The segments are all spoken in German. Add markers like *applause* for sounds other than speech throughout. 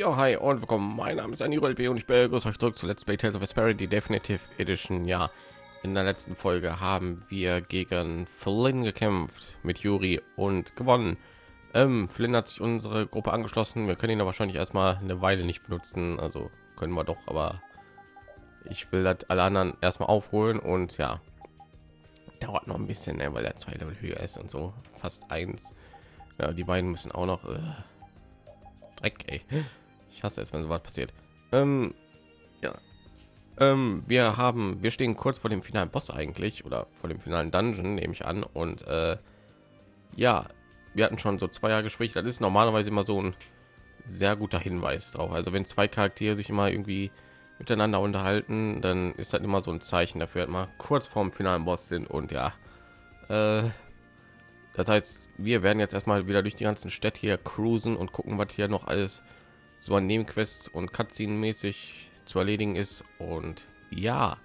Ja, hi und willkommen. Mein Name ist Anil B und ich begrüße euch zurück zu Let's Play Tales of Vesperia, die Definitive Edition. Ja, in der letzten Folge haben wir gegen Flynn gekämpft mit Yuri und gewonnen. Ähm, Flynn hat sich unsere Gruppe angeschlossen. Wir können ihn aber wahrscheinlich erstmal eine Weile nicht benutzen. Also können wir doch, aber ich will das alle anderen erstmal aufholen und ja, dauert noch ein bisschen, ne, weil er zwei Level höher ist und so fast eins. Ja, die beiden müssen auch noch. Äh, Dreck. Ich hasse es, wenn so was passiert. Ähm, ja. Ähm, wir haben, wir stehen kurz vor dem finalen Boss eigentlich oder vor dem finalen Dungeon, nehme ich an. Und äh, ja, wir hatten schon so zwei Jahre Gespräch. Das ist normalerweise immer so ein sehr guter Hinweis drauf. Also wenn zwei Charaktere sich immer irgendwie miteinander unterhalten, dann ist das immer so ein Zeichen dafür, dass wir kurz vorm finalen Boss sind. Und ja, äh, das heißt, wir werden jetzt erstmal wieder durch die ganzen Städte hier cruisen und gucken, was hier noch alles so an Nebenquests und Cutscene mäßig zu erledigen ist. Und ja,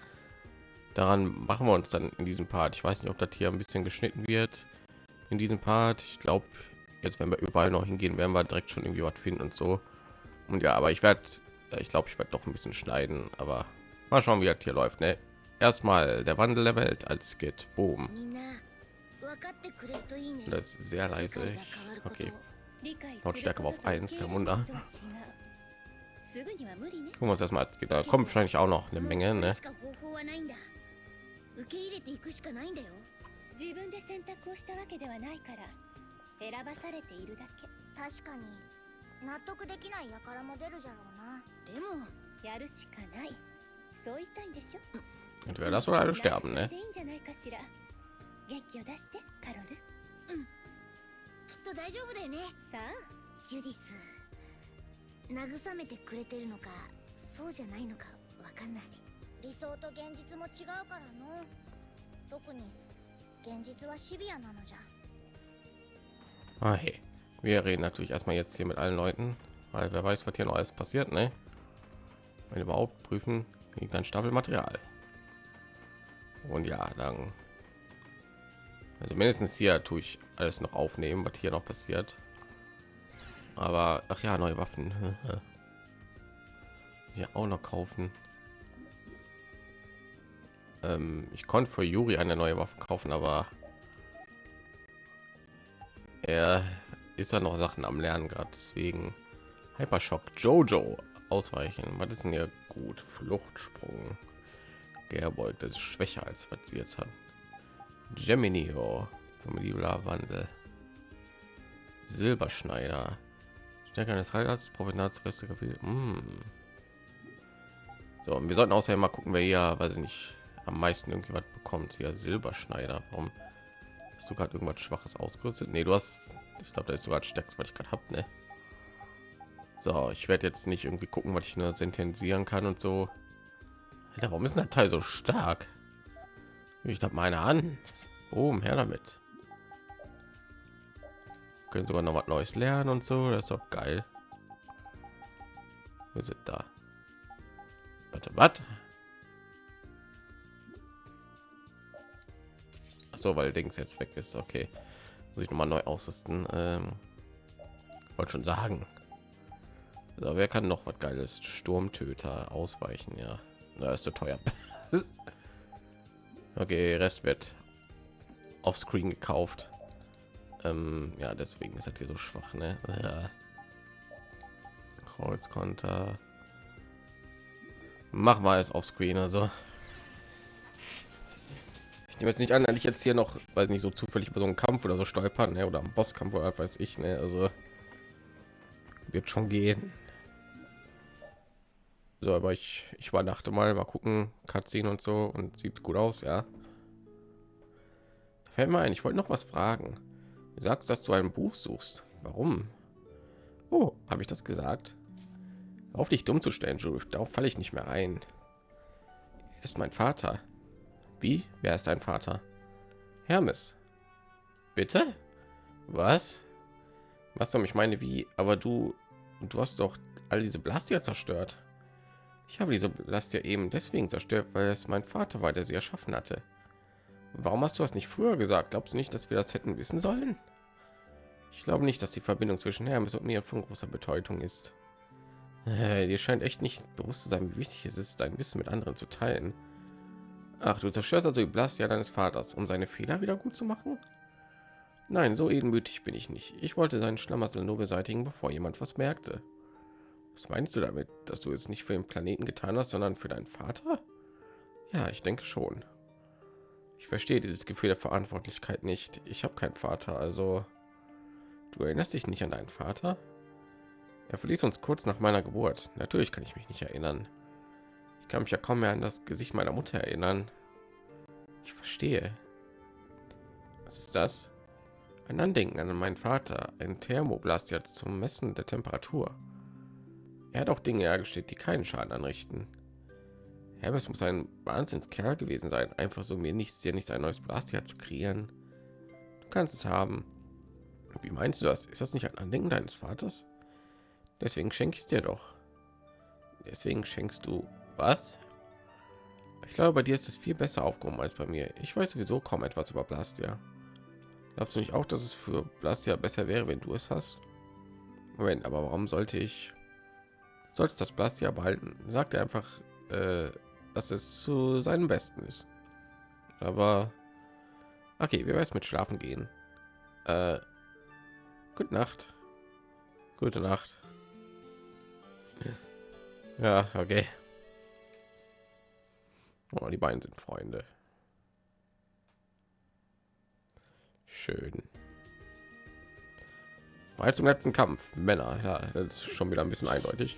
daran machen wir uns dann in diesem Part. Ich weiß nicht, ob das hier ein bisschen geschnitten wird in diesem Part. Ich glaube, jetzt wenn wir überall noch hingehen, werden wir direkt schon irgendwie was finden und so. Und ja, aber ich werde, ich glaube, ich werde doch ein bisschen schneiden. Aber mal schauen, wie das hier läuft. Ne? Erstmal der Wandel der Welt als Skit. Boom. Das ist sehr leise. Okay. Lautstärke auf 1, kein Wunder. Gucken wir uns erstmal geht. Da kommt wahrscheinlich auch noch eine Menge, ne? Mm. Entweder das oder alle sterben, ne? きっと大丈夫だよねさあジュディス慰めてくれてるのかそうじゃないのかわかんない理想と現実も違うからの特に現実はシビアなのじゃ Ah, hey. Wir reden natürlich erstmal jetzt hier mit allen Leuten, weil wer weiß, was hier noch alles passiert, ne? Wenn überhaupt prüfen, liegt ein Stapel Material. Und ja, dann also mindestens hier tue ich alles noch aufnehmen, was hier noch passiert. Aber ach ja, neue Waffen. *laughs* Hier auch noch kaufen. Ähm, ich konnte für Juri eine neue Waffe kaufen, aber er ist ja noch Sachen am Lernen gerade. Deswegen Hypershock Jojo ausweichen. Was ist denn hier gut? Fluchtsprung. Gerbeugt, das ist schwächer als was sie jetzt hat. Geminio, Familie Wandel, Silberschneider, Stärke eines Heilerts, Provenatsreste mm. So, und wir sollten außerdem mal gucken, wer hier, weiß ich nicht, am meisten irgendwie was bekommt. Hier Silberschneider. Warum hast du gerade irgendwas Schwaches ausgerüstet? Nee, du hast, ich glaube, da ist sogar stärkst, was ich gerade habe, ne? So, ich werde jetzt nicht irgendwie gucken, was ich nur sentenzieren kann und so. Alter, warum ist der Teil so stark? Ich habe meine an. Oh, her damit. Können sogar noch was Neues lernen und so. Das ist doch geil. Wir sind da. Warte, was? So, weil Dings jetzt weg ist. Okay, muss ich noch mal neu ausrüsten. Ähm, wollte schon sagen. So, wer kann noch was Geiles? Sturmtöter ausweichen, ja. Da ist so teuer. *laughs* Okay, Rest wird auf Screen gekauft. Ähm, ja, deswegen ist das hier so schwach, ne? Ja. Kreuzkonter. Mach mal es auf Screen, also. Ich nehme jetzt nicht an, dass ich jetzt hier noch, weil nicht so zufällig bei so einem Kampf oder so stolpern, ne? oder am Bosskampf oder weiß ich, ne? Also wird schon gehen. So, aber ich ich war dachte mal, mal gucken, Cutscene und so und sieht gut aus, ja. Fällt mir ein, ich wollte noch was fragen. Du sagst, dass du ein Buch suchst. Warum? Oh, habe ich das gesagt? Auf dich dumm zu stellen, Jules. Darauf falle ich nicht mehr ein. Ist mein Vater. Wie? Wer ist dein Vater? Hermes. Bitte? Was? Was soll ich meine? Wie? Aber du, du hast doch all diese Blastier zerstört. Ich habe diese Last ja eben deswegen zerstört, weil es mein Vater war, der sie erschaffen hatte. Warum hast du das nicht früher gesagt? Glaubst du nicht, dass wir das hätten wissen sollen? Ich glaube nicht, dass die Verbindung zwischen Hermes und mir von großer Bedeutung ist. Äh, dir scheint echt nicht bewusst zu sein, wie wichtig es ist, dein Wissen mit anderen zu teilen. Ach, du zerstörst also die Blastia deines Vaters, um seine Fehler wieder gut zu machen? Nein, so edenmütig bin ich nicht. Ich wollte seinen Schlamassel nur beseitigen, bevor jemand was merkte. Was meinst du damit, dass du es nicht für den Planeten getan hast, sondern für deinen Vater? Ja, ich denke schon. Ich verstehe dieses Gefühl der Verantwortlichkeit nicht. Ich habe keinen Vater, also du erinnerst dich nicht an deinen Vater? Er verließ uns kurz nach meiner Geburt. Natürlich kann ich mich nicht erinnern. Ich kann mich ja kaum mehr an das Gesicht meiner Mutter erinnern. Ich verstehe. Was ist das? Ein Andenken an meinen Vater, ein Thermoblast jetzt zum Messen der Temperatur. Er hat auch Dinge hergestellt, die keinen Schaden anrichten. Hermes muss ein Wahnsinnskerl gewesen sein, einfach so mir nichts, dir nicht ein neues Blastia zu kreieren. Du kannst es haben. Wie meinst du das? Ist das nicht ein Andenken deines Vaters? Deswegen schenke ich es dir doch. Deswegen schenkst du was? Ich glaube, bei dir ist es viel besser aufgehoben als bei mir. Ich weiß sowieso kaum etwas über Blastia. Glaubst du nicht auch, dass es für Blastia besser wäre, wenn du es hast? Moment, aber warum sollte ich? Solltest das Blastia behalten? Sagt er einfach, äh, dass es zu seinem Besten ist. Aber okay, wir werden mit Schlafen gehen. Äh, gute Nacht. Gute Nacht. *laughs* Ja, okay. Oh, die beiden sind Freunde. Schön. Weil zum letzten Kampf. Männer, ja, das ist schon wieder ein bisschen eindeutig.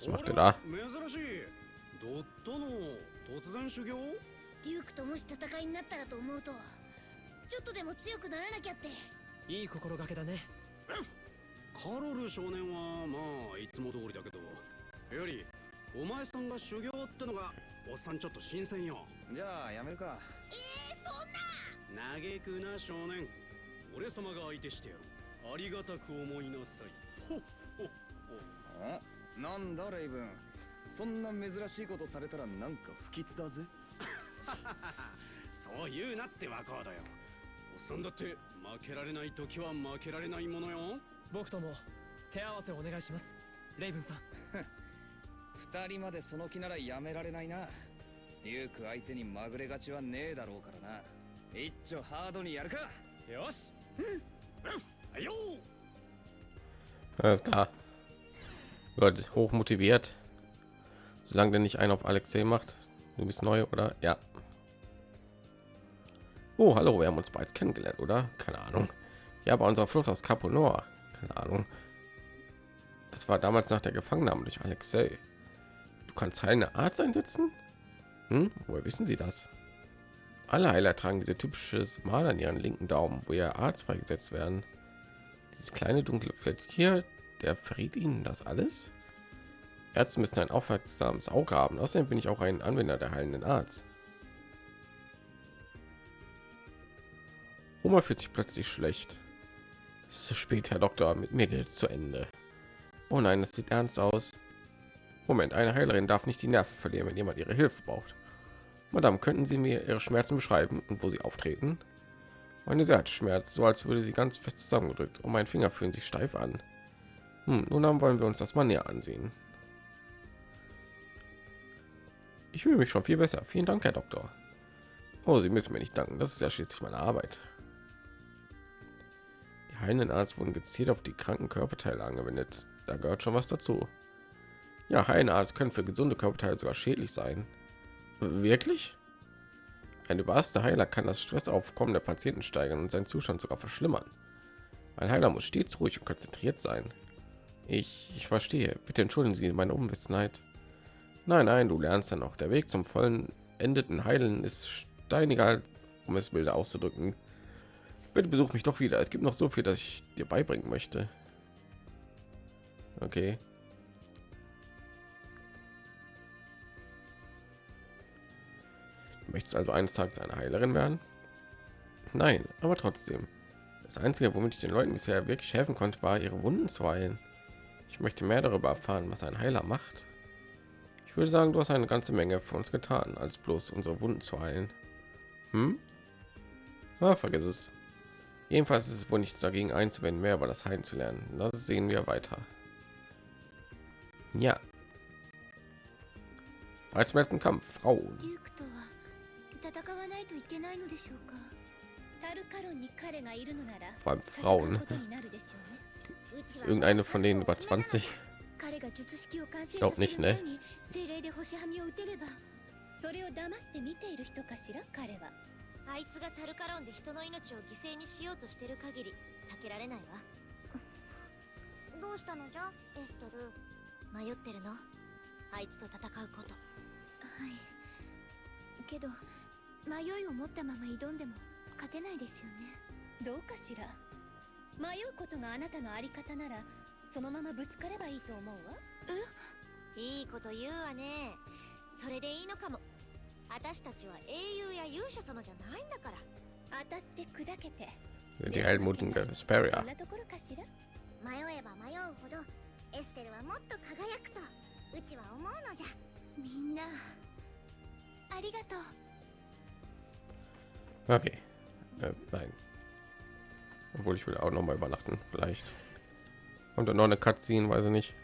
Was macht er da? ドットの突然修行？デュークともし戦いになったらと思うとちょっとでも強くならなきゃって。いい心がけだね。カロル少年はまあいつも通りだけどよりお前さんが修行ってのがおっさんちょっと新鮮よ。じゃあやめるか。えー、そんな。嘆くな少年。俺様が相手してやる。ありがたく思いなさい。ほっほっおなんだレイブン。そんな珍しいことされたらなんか不吉だぜ。*laughs* そう言うなってワコードよ。おっさんだって負けられない時は負けられないものよ。僕とも手合わせお願いします。レイブンさん。*laughs* 二人までその気ならやめられないな。デューク相手にまぐれ勝ちはねえだろうからな。一丁ハードにやるか。よし。はいよ Alles klar. Gut, hoch motiviert. Solange der nicht einen auf Alexei macht. Du bist neu, oder? Ja. Oh, hallo, wir haben uns bereits kennengelernt, oder? Keine Ahnung. Ja, bei unserer Flucht aus Capo Nord. Keine Ahnung. Das war damals nach der Gefangennahme durch Alexei. Du kannst eine Art einsetzen? Hm? Woher wissen Sie das? Alle Heiler tragen diese typisches Mal an ihren linken Daumen, wo ihr Arzt freigesetzt werden. Dieses kleine dunkle Fleck hier, der verriet Ihnen das alles? Ärzte müssen ein aufmerksames Auge haben. Außerdem bin ich auch ein Anwender der heilenden Arzt. Oma fühlt sich plötzlich schlecht. Es ist zu spät, Herr Doktor. Mit mir geht es zu Ende. Oh nein, das sieht ernst aus. Moment, eine Heilerin darf nicht die Nerven verlieren, wenn jemand ihre Hilfe braucht. Madame, könnten Sie mir Ihre Schmerzen beschreiben und wo sie auftreten? Meine Seite schmerzt, so als würde sie ganz fest zusammengedrückt und mein Finger fühlen sich steif an. Hm, nun wollen wir uns das mal näher ansehen. Ich fühle mich schon viel besser. Vielen Dank, Herr Doktor. Oh, Sie müssen mir nicht danken. Das ist ja schließlich meine Arbeit. Die heilenden Arzt wurden gezielt auf die kranken Körperteile angewendet. Da gehört schon was dazu. Ja, Heilenarzt können für gesunde Körperteile sogar schädlich sein. Wirklich? Ein überaster Heiler kann das Stressaufkommen der Patienten steigern und seinen Zustand sogar verschlimmern. Ein Heiler muss stets ruhig und konzentriert sein. Ich, ich verstehe. Bitte entschuldigen Sie meine Unwissenheit. Nein, nein, du lernst ja noch. Der Weg zum vollen endeten Heilen ist steiniger, um es milde auszudrücken. Bitte besuch mich doch wieder. Es gibt noch so viel, das ich dir beibringen möchte. Okay. Du möchtest also eines Tages eine Heilerin werden? Nein, aber trotzdem. Das Einzige, womit ich den Leuten bisher wirklich helfen konnte, war ihre Wunden zu heilen. Ich möchte mehr darüber erfahren, was ein Heiler macht. Ich würde sagen, du hast eine ganze Menge für uns getan, als bloß unsere Wunden zu heilen. Hm? Ah, vergiss es. Jedenfalls ist es wohl nichts dagegen einzuwenden, mehr über das Heilen zu lernen. Das sehen wir weiter. Ja. Als letzten Kampf, Frauen. デュークとは戦わないといけないのでしょうかタルカロンに彼がいるのなら Vor allem 戦う Frauen. こと Ist は irgendeine von denen über 20? 彼が術式を完成 glaub させ nicht, る ne? 前に精霊で星はみを打てればそれを黙って見ている人かしら彼はあいつがタルカロンで人の命を犠牲にしようとしてる限り避けられないわ。どうしたのじゃ？エステル迷ってるの？あいつと戦うこと。はい。けど迷いを持ったまま挑んでも勝てないですよね。どうかしら？迷うことがあなたのあり方ならそのままぶつかればいいと思うわ。いいこと言うわね。それでいいのかも。私たちは英雄や勇者様じゃないんだから。当たって砕けて。Die Helmuten der そ Vesperia? んなところかしら？迷えば迷うほどエステルはもっと輝くとうちは思うのじゃ。みんなありがとう。Okay. Äh, nein. Obwohl ich will auch noch mal übernachten, vielleicht. Und dann noch eine Cutscene, weiß ich nicht.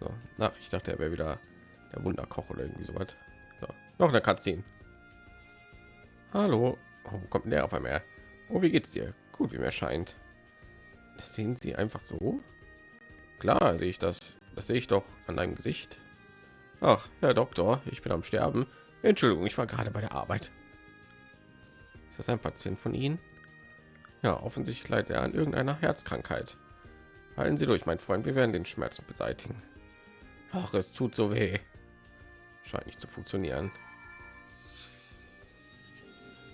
So, nach, ich dachte, er wäre wieder der Wunderkoch oder irgendwie so was. So, noch eine Cutscene. Hallo. Oh, kommt der auf einmal her? Oh, wie geht's dir? Gut, wie mir scheint. Das sehen Sie einfach so? Klar, sehe ich das. Das sehe ich doch an deinem Gesicht. Ach, Herr Doktor, ich bin am Sterben. Entschuldigung, ich war gerade bei der Arbeit. Ist das ein Patient von Ihnen? Ja, offensichtlich leidet er an irgendeiner Herzkrankheit. Halten Sie durch, mein Freund, wir werden den Schmerz beseitigen. Ach, es tut so weh. Scheint nicht zu funktionieren.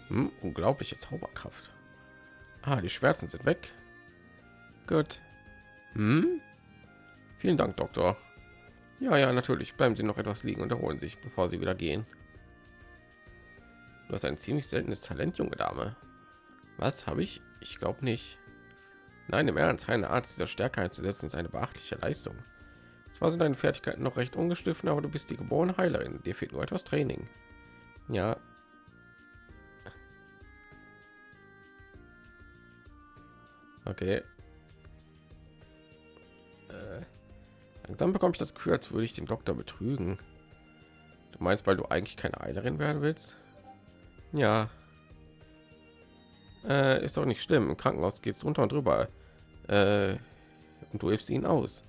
Hm, unglaubliche Zauberkraft. Ah, die Schmerzen sind weg. Gut. Hm? Vielen Dank, Doktor. Ja, ja, natürlich. Bleiben Sie noch etwas liegen und erholen sich, bevor Sie wieder gehen. Du hast ein ziemlich seltenes Talent, junge Dame. Was habe ich? Ich glaube nicht. Nein, im Ernst, eine Art dieser Stärke einzusetzen ist eine beachtliche Leistung. Zwar sind deine Fertigkeiten noch recht ungestiffen, aber du bist die geborene Heilerin. Dir fehlt nur etwas Training. Ja. Okay. Äh, langsam bekomme ich das Gefühl, als würde ich den Doktor betrügen. Du meinst, weil du eigentlich keine Heilerin werden willst? Ja. Äh, ist doch nicht schlimm. Im Krankenhaus geht es runter und drüber. Äh, und du hilfst ihnen aus.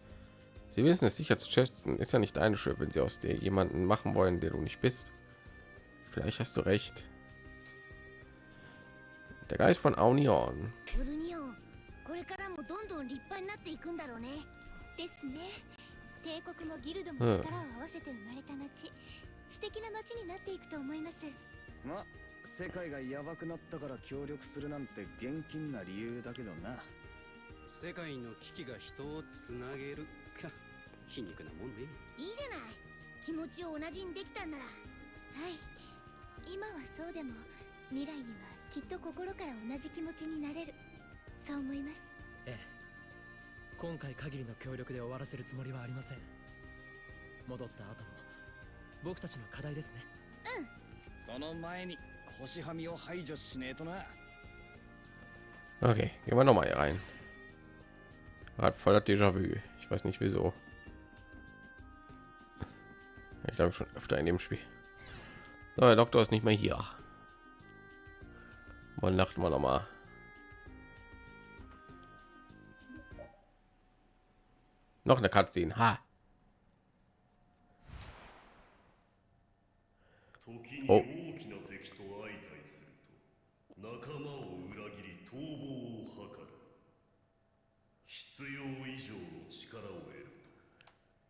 Sie wissen es sicher zu schätzen. Ist ja nicht deine Schuld, wenn sie aus dir jemanden machen wollen, der du nicht bist. Vielleicht hast du recht. Der Geist von Aunion. オ世界がヤバくなったから協力するなんて現金な理由だけどな。世界の危機が人をつなげる。か。皮肉なもんね。いいじゃない。気持ちを同じにできたんなら。はい。今はそうでも未来にはきっと心から同じ気持ちになれる。そう思います。ええ。今回限りの協力で終わらせるつもりはありません。戻った後も僕たちの課題ですね。その前に Okay, gehen wir noch mal hier rein. Hat voller Déjà-vu. Ich weiß nicht wieso. Ich glaube schon öfter in dem Spiel. So, der Doktor ist nicht mehr hier. Wann lacht man noch mal? Noch eine Cutscene. Ha. Oh. 必要以上の力を得ると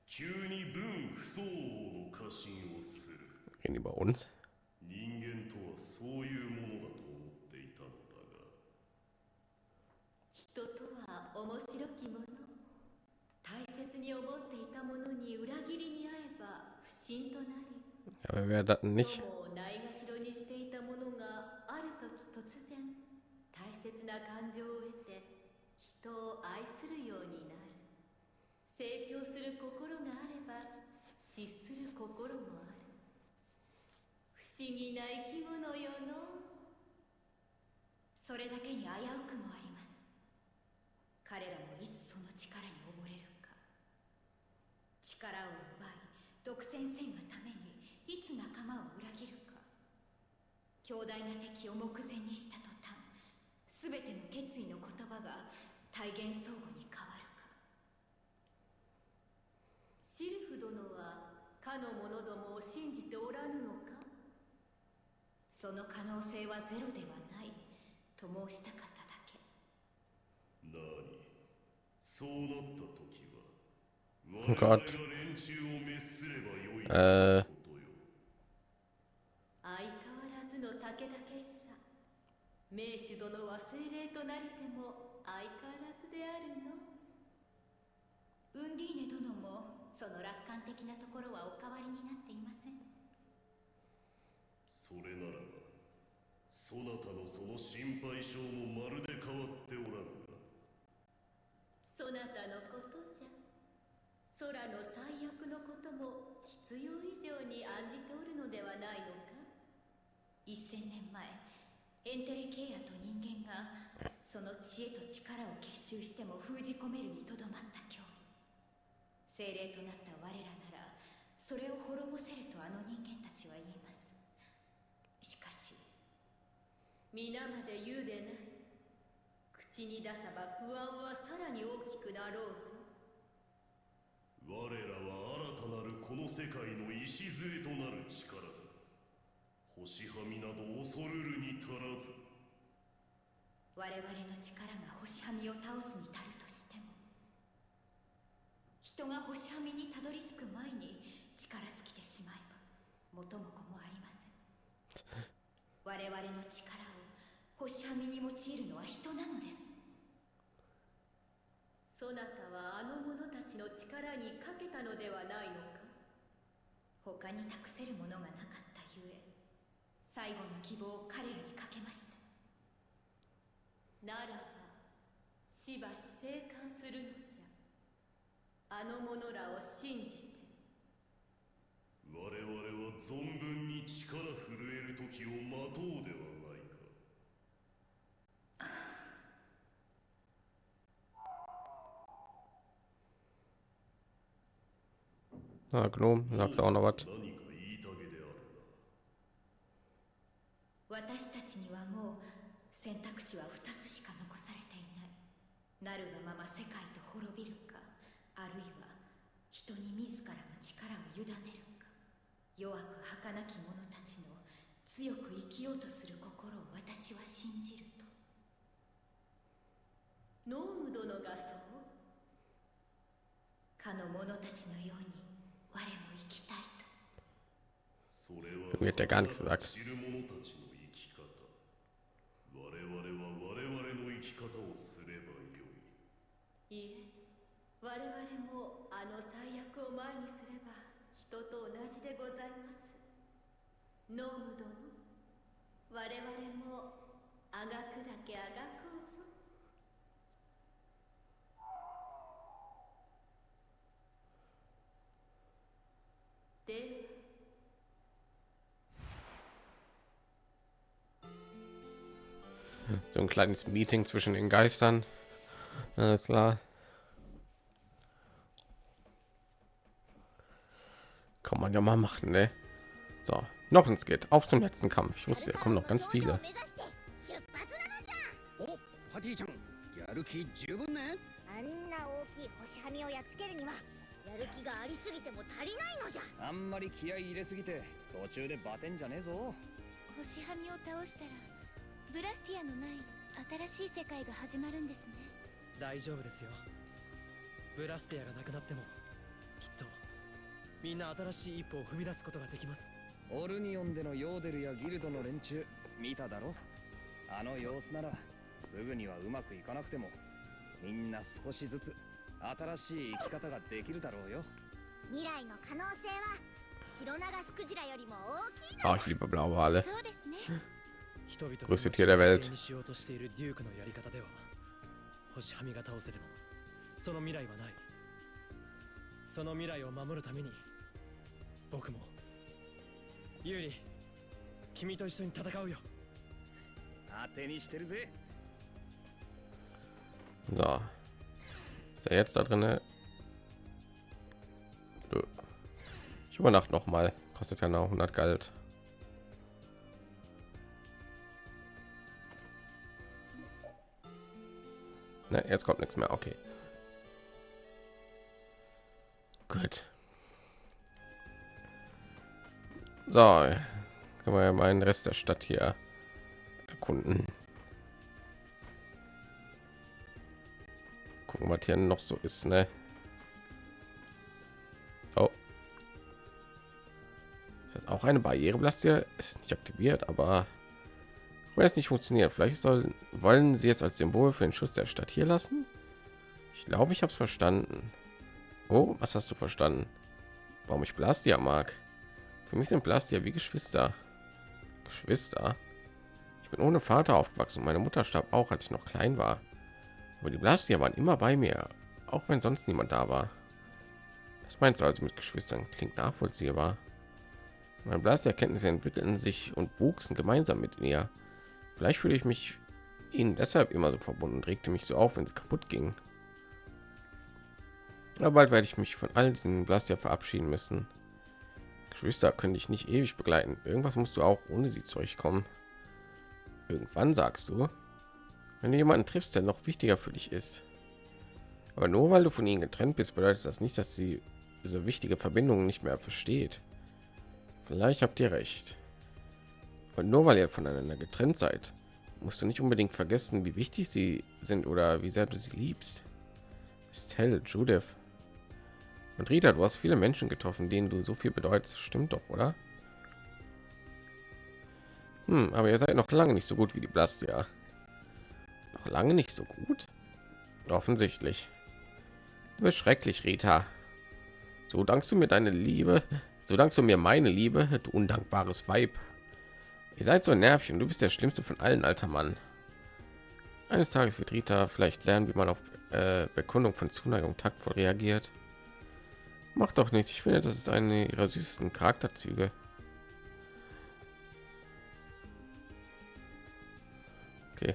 急に分不相応の過信をする Reden bei uns? 人間とはそういうものだと思っていたのだが人とは面白きもの大切に思っていたものに裏切りに遭えば不信となり Ja, wer wäre das nicht? ないがしろにしていたものがある時突然大切な感情を得て人を愛するようになる。成長する心があれば失する心もある。不思議な生き物よの。それだけに危うくもあります。彼らもいつその力に溺れるか。力を奪い独占せんがためにいつ仲間を裏切るか。強大な敵を目前にした途端全ての決意の言葉が体現相互に変わるか。シルフ殿はかの者どもを信じておらぬのか？その可能性はゼロではない。と申したかっただけ。なにそうなった時は *laughs* Oh 我々 Gott が連中を滅すればよい Äh. 相変わらずであるの。ウンディーネ殿もその楽観的なところはお変わりになっていません。それならばそなたのその心配性もまるで変わっておらぬがそなたのことじゃ。空の最悪のことも必要以上に案じておるのではないのか。1000年前エンテレケイアと人間がその知恵と力を結集しても封じ込めるにとどまった脅威。精霊となった我らならそれを滅ぼせるとあの人間たちは言います。しかし皆まで言うでない。口に出さば不安はさらに大きくなろうぞ。我らは新たなるこの世界の礎となる力だ。星はみなど恐るるに足らず。我々の力が星はみを倒すに足るとしても人が星はみにたどり着く前に力尽きてしまえば元も子もありません。*laughs* 我々の力を星はみに用いるのは人なのです。そなたはあの者たちの力にかけたのではないのか？他に託せるものがなかったゆえ最後の希望を彼らにかけましたならばしばし生還するのじゃ。あの者らを信じて。我々は存分に力震える時を待とうではないか。Na, Gnome, sagst du auch noch was? 何か言いたげである私たちにはもう選択肢は2つしか残されていない。なるがまま世界と滅びるかあるいは人に自らの力を委ねるか。弱く儚き者たちの強く生きようとする心を私は信じると。ノーム殿がそう。かの者たちのように我も生きたいと。それは Mir hat ja gar nichts gesagt. 知る者たちの生き方我々は我々の生き方をすればよい。いえ我々もあの最悪を前にすれば人と同じでございます。ノーム殿我々もあがくだけあがこうぞ。では So ein kleines Meeting zwischen den Geistern. Alles klar. Kann man ja mal machen, ne? So, noch ein Skit. Auf zum letzten Kampf. Ich wusste, da kommen noch ganz viele. おパティちゃんやる気十分ねあんな大きい星はみをやっつけるにはやる気がありすぎても足りないのじゃあんまり気合い入れすぎて途中でバテんじゃねえぞ星はみを倒したら ブラスティアのない新しい世界が始まるんですね。大丈夫ですよ。ブラスティアがなくなってもきっとみんな新しい一歩を踏み出すことができます。オルニオンでのヨーデルやギルドの連中見ただろ？あの様子ならすぐにはうまくいかなくてもみんな少しずつ新しい生き方ができるだろうよ。未来の可能性は白長スクジラよりも大きいの Oh, ich liebe. そうですね Größte Tier der Welt その未来はないその未来を守るために僕もユーリ君と一緒に戦うよ当てにしてるぜ So. Ist er jetzt da drin? Ich übernachte noch mal. Kostet ja noch 100 Geld. Ne, jetzt kommt nichts mehr. Okay. Gut. So, können wir ja mal den Rest der Stadt hier erkunden. Gucken, was hier noch so ist, ne? Oh. Ist das auch eine Barriere? Blast hier ist nicht aktiviert, aber wenn es nicht funktioniert, vielleicht soll wollen sie es als Symbol für den Schutz der Stadt hier lassen. Ich glaube, ich habe es verstanden. Oh, was hast du verstanden? Warum ich Blastia mag? Für mich sind Blastia wie Geschwister. Geschwister. Ich bin ohne Vater aufgewachsen. Meine Mutter starb auch, als ich noch klein war. Aber die Blastia waren immer bei mir, auch wenn sonst niemand da war. Das meinst du also mit Geschwistern? Klingt nachvollziehbar. Meine Blastia-Kenntnisse entwickelten sich und wuchsen gemeinsam mit ihr. Vielleicht fühle ich mich ihnen deshalb immer so verbunden und regte mich so auf, wenn sie kaputt ging. Aber bald werde ich mich von all diesen Blastia verabschieden müssen. Geschwister könnte ich nicht ewig begleiten. Irgendwas musst du auch ohne sie zurechtkommen. Irgendwann sagst du, wenn du jemanden triffst, der noch wichtiger für dich ist. Aber nur weil du von ihnen getrennt bist, bedeutet das nicht, dass sie diese wichtige Verbindung nicht mehr versteht. Vielleicht habt ihr recht. Und nur weil ihr voneinander getrennt seid, musst du nicht unbedingt vergessen, wie wichtig sie sind oder wie sehr du sie liebst. Estelle, Judith und Rita, du hast viele Menschen getroffen, denen du so viel bedeutest. Stimmt doch, oder? Hm, aber ihr seid noch lange nicht so gut wie die Blastia. Noch lange nicht so gut? Offensichtlich. Du bist schrecklich, Rita. So dankst du mir deine Liebe. So dankst du mir meine Liebe, du undankbares Weib. Ihr seid so nervig und du bist der schlimmste von allen, alter Mann. Eines Tages wird Rita vielleicht lernen, wie man auf äh, Bekundung von Zuneigung taktvoll reagiert. Macht doch nichts. Ich finde, das ist eine ihrer süßesten Charakterzüge. Okay.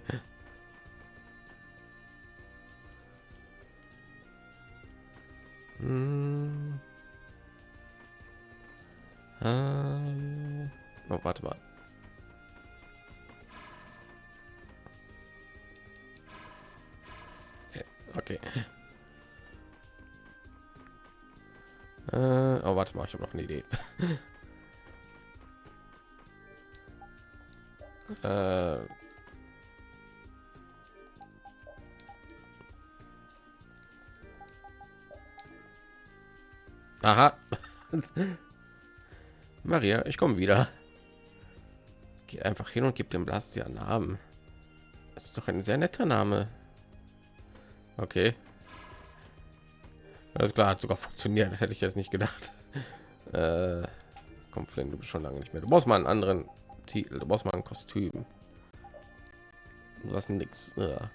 Hm. Äh. Oh, warte mal. Okay. Äh, oh, warte mal, ich habe noch eine Idee. *laughs* äh, Aha. *laughs* Maria, ich komme wieder. Geh einfach hin und gib dem Blast ja Namen. Das ist doch ein sehr netter Name. Okay. Alles klar, hat sogar funktioniert. Hätte ich jetzt nicht gedacht. *laughs* Äh, komm, Flynn, du bist schon lange nicht mehr. Du brauchst mal einen anderen Titel. Du brauchst mal ein Kostüm. Hast nichts. Ja.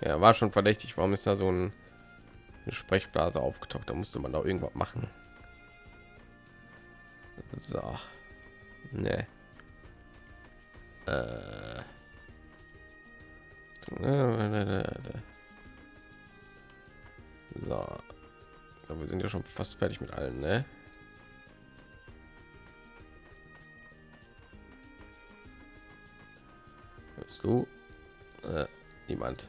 ja, war schon verdächtig. Warum ist da so ein, eine Sprechblase aufgetaucht? Da musste man doch irgendwas machen. So. Ne. Äh. So. Ja, wir sind ja schon fast fertig mit allen, ne? Hörst du? Äh, niemand.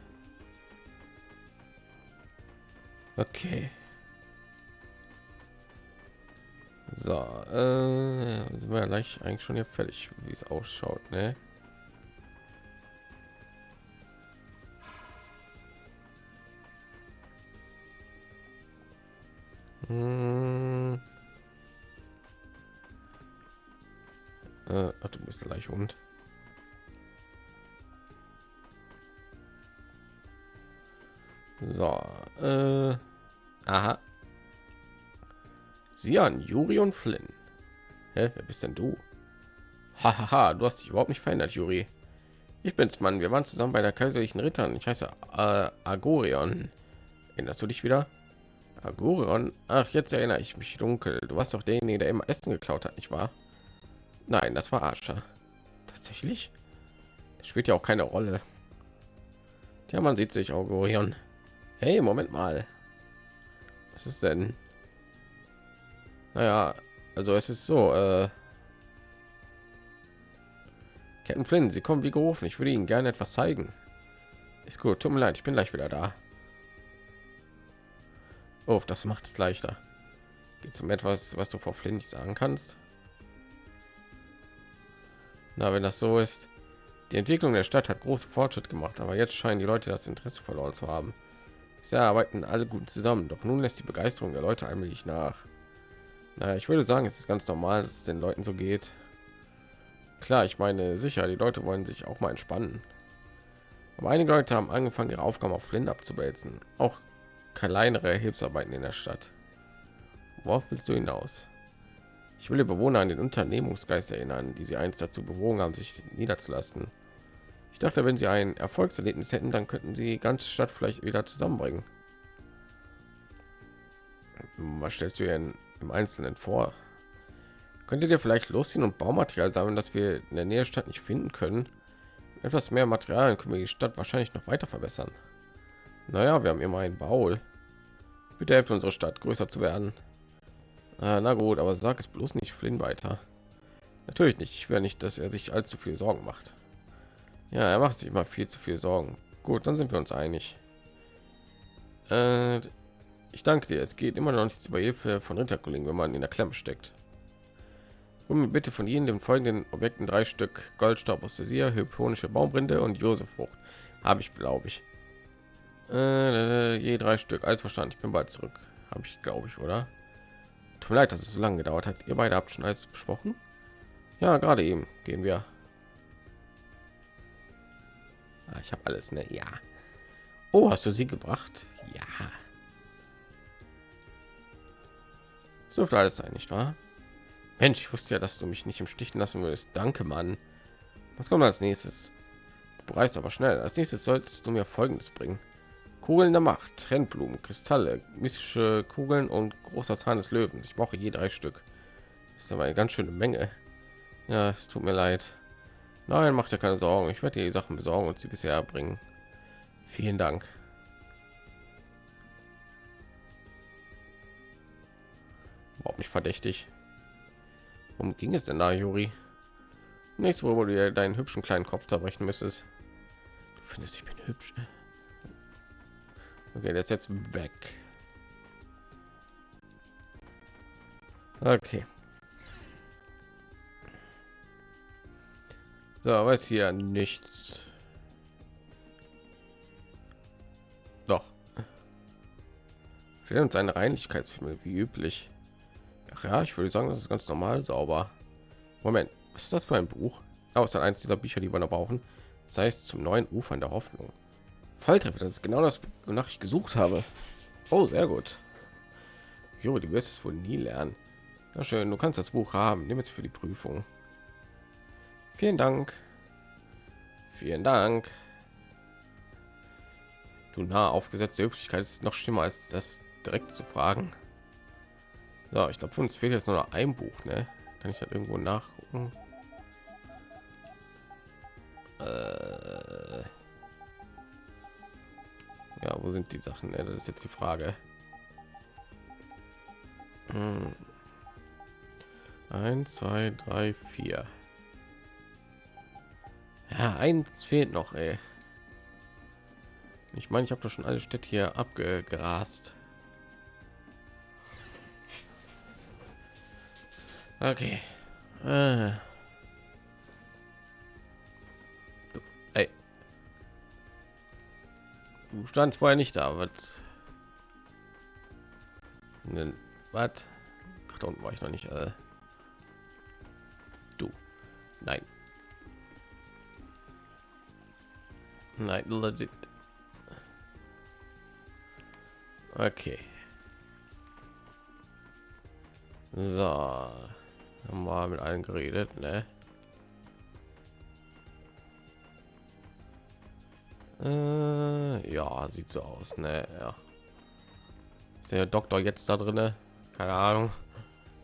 Okay. So, äh, sind wir gleich eigentlich schon hier fertig, wie es ausschaut, ne? Hm. Äh, du bist gleich Hund. So, äh, aha. Sian, Juri und Flynn. Hä, wer bist denn du? Hahaha, du hast dich überhaupt nicht verändert, Juri. Ich bin's, Mann. Wir waren zusammen bei der kaiserlichen Rittern. Ich heiße äh, Agorion. Erinnerst du dich wieder? Agurion? Ach, jetzt erinnere ich mich dunkel. Du warst doch derjenige, der immer Essen geklaut hat, nicht wahr? Nein, das war Ascher. Tatsächlich? Das spielt ja auch keine Rolle. Ja, man sieht sich auch Orion. Hey, Moment mal. Was ist denn? Naja, also es ist so, äh, Captain Flynn, Sie kommen wie gerufen. Ich würde Ihnen gerne etwas zeigen. Ist gut, tut mir leid, ich bin gleich wieder da. Oh, das macht es leichter. Geht um etwas, was du vor Flynn nicht sagen kannst. Na, wenn das so ist, die Entwicklung der Stadt hat große Fortschritt gemacht, aber jetzt scheinen die Leute das Interesse verloren zu haben. Sie arbeiten alle gut zusammen, doch nun lässt die Begeisterung der Leute allmählich nach. Naja, ich würde sagen, es ist ganz normal, dass es den Leuten so geht. Klar, ich meine sicher, die Leute wollen sich auch mal entspannen. Aber einige Leute haben angefangen, ihre Aufgaben auf Flint abzuwälzen. Auch kleinere Hilfsarbeiten in der Stadt. Worauf willst du hinaus? Ich will die Bewohner an den Unternehmungsgeist erinnern, die sie einst dazu bewogen haben, sich niederzulassen. Ich dachte, wenn sie ein Erfolgserlebnis hätten, dann könnten sie die ganze Stadt vielleicht wieder zusammenbringen. Was stellst du denn im Einzelnen vor? Könntet ihr vielleicht losziehen und Baumaterial sammeln, das wir in der Nähe der Stadt nicht finden können? Etwas mehr Material können wir die Stadt wahrscheinlich noch weiter verbessern. Naja, wir haben immer einen Baul. Bitte helft unsere Stadt größer zu werden. Ah, na gut, aber sag es bloß nicht Flynn weiter. Natürlich nicht. Ich will nicht, dass er sich allzu viel Sorgen macht. Ja, er macht sich immer viel zu viel Sorgen. Gut, dann sind wir uns einig. Äh, ich danke dir. Es geht immer noch nichts über Hilfe von Ritterkollegen, wenn man in der Klemme steckt. Mir bitte von Ihnen den folgenden Objekten drei Stück Goldstaub aus der hyponische Baumrinde und Josefrucht. Habe ich, glaube ich. Äh, je drei Stück. Alles verstanden. Ich bin bald zurück. Habe ich, glaube ich, oder? Tut mir leid, dass es so lange gedauert hat. Ihr beide habt schon alles besprochen? Ja, gerade eben gehen wir. Ah, ich habe alles, ne? Ja. Oh, hast du sie gebracht? Ja. So dürfte alles sein, nicht wahr? Mensch, ich wusste ja, dass du mich nicht im Stich lassen würdest. Danke, Mann. Was kommt als nächstes? Du bereist aber schnell. Als nächstes solltest du mir Folgendes bringen. Kugeln der Macht, Trendblumen, Kristalle, mystische Kugeln und großer Zahn des Löwens. Ich brauche je drei Stück. Das ist aber eine ganz schöne Menge. Ja, es tut mir leid. Nein, macht ja keine Sorgen. Ich werde die Sachen besorgen und sie bisher bringen. Vielen Dank. Überhaupt nicht verdächtig. Worum ging es denn da, Juri? Nichts, wo du deinen hübschen kleinen Kopf zerbrechen müsstest. Du findest, ich bin hübsch. Okay, der ist jetzt weg. Okay. So, weiß hier nichts. Doch. Fehlt uns eine Reinlichkeitsfilme wie üblich. Ach ja, ich würde sagen, das ist ganz normal sauber. Moment, was ist das für ein Buch? Aber oh, es ist eins dieser Bücher, die wir noch brauchen. Das heißt zum neuen Ufern der Hoffnung. Volltreffer, das ist genau das, wonach ich gesucht habe. Oh, sehr gut. Jo, die wirst es wohl nie lernen. Na schön, du kannst das Buch haben. Nimm es für die Prüfung. Vielen Dank. Vielen Dank. Du nah aufgesetzte Höflichkeit ist noch schlimmer als das direkt zu fragen. So, ich glaube, uns fehlt jetzt nur noch ein Buch, ne? Kann ich das irgendwo nachgucken? Äh ja, wo sind die Sachen? Das ist jetzt die Frage. Hm. Eins, zwei, drei, vier. Ja, eins fehlt noch, ey. Ich meine, ich habe doch schon alle Städte hier abgegrast. Okay. Äh. Du vorher nicht da, was? Was? Da unten war ich noch nicht. Äh. Du. Nein. Nein, legit. Okay. So haben wir mit allen geredet ne? Äh, ja sieht so aus ne? ja ist der doktor jetzt da drinne keine ahnung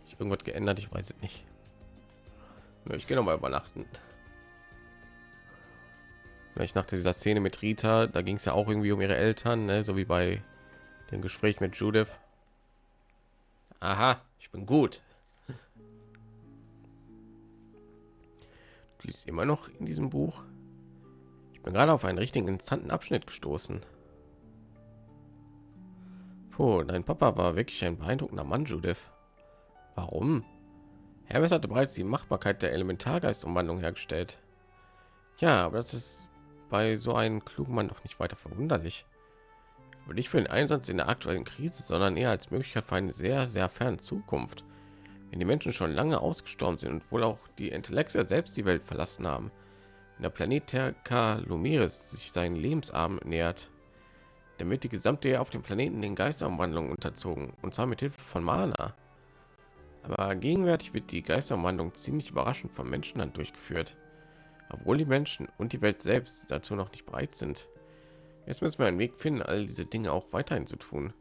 sich irgendwas geändert ich weiß es nicht Ich gehe noch mal übernachten. Ich nach dieser Szene mit Rita, da ging es ja auch irgendwie um ihre Eltern, ne? so wie bei dem Gespräch mit Judith. Aha, ich bin gut. Du liest immer noch in diesem Buch. Bin gerade auf einen richtigen interessanten Abschnitt gestoßen. Puh, dein Papa war wirklich ein beeindruckender Mann, Judith. Warum? Hermes hatte bereits die Machbarkeit der Elementargeistumwandlung hergestellt. Ja, aber das ist bei so einem klugen Mann doch nicht weiter verwunderlich. Aber nicht für den Einsatz in der aktuellen Krise, sondern eher als Möglichkeit für eine sehr, sehr ferne Zukunft. Wenn die Menschen schon lange ausgestorben sind und wohl auch die Intellekte selbst die Welt verlassen haben. Der Planet Terra Lumiris sich seinen Lebensarm nähert, damit die gesamte auf dem Planeten den Geisterumwandlungen unterzogen, und zwar mit Hilfe von Mana. Aber gegenwärtig wird die Geisterumwandlung ziemlich überraschend vom Menschenhand durchgeführt, obwohl die Menschen und die Welt selbst dazu noch nicht bereit sind. Jetzt müssen wir einen Weg finden, all diese Dinge auch weiterhin zu tun.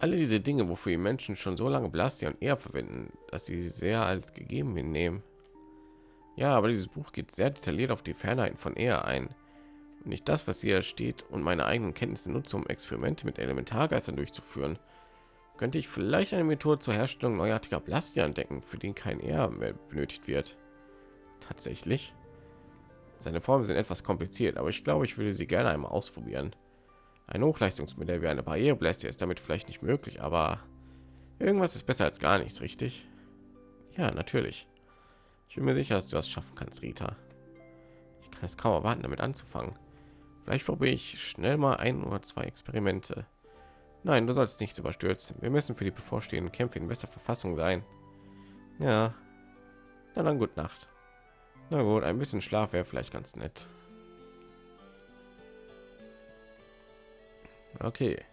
Alle diese Dinge, wofür die Menschen schon so lange Blastia und eher verwenden, dass sie sehr als gegeben hinnehmen. Ja, aber dieses Buch geht sehr detailliert auf die Fernheiten von eher ein. Nicht das, was hier steht und meine eigenen Kenntnisse nutze, um Experimente mit Elementargeistern durchzuführen könnte ich vielleicht eine Methode zur Herstellung neuartiger Blastia entdecken, für den kein Ehr mehr benötigt wird. Tatsächlich. Seine Formen sind etwas kompliziert, aber ich glaube, ich würde sie gerne einmal ausprobieren. Ein Hochleistungsmodell wie eine Barriereblastia ist damit vielleicht nicht möglich, aber irgendwas ist besser als gar nichts, richtig? Ja, natürlich. Ich bin mir sicher, dass du das schaffen kannst, Rita. Ich kann es kaum erwarten, damit anzufangen. Vielleicht probiere ich schnell mal ein oder zwei Experimente. Nein, du sollst nicht überstürzen. Wir müssen für die bevorstehenden Kämpfe in bester Verfassung sein. Ja. Na dann gut Nacht. Na gut, ein bisschen Schlaf wäre vielleicht ganz nett. Okay.